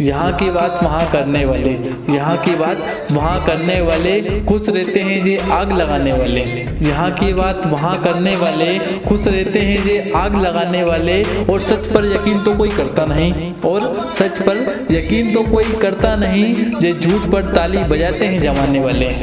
यहाँ की बात वहाँ करने वाले, यहाँ की बात वहाँ करने वाले खुश रहते हैं जे, आग लगाने वाले। यहाँ की बात वहाँ करने वाले खुश रहते हैं जे, आग लगाने वाले। और सच पर यकीन तो कोई करता नहीं। और सच पर यकीन तो कोई करता नहीं, जे झूठ पर ताली बजाते हैं जमाने वाले।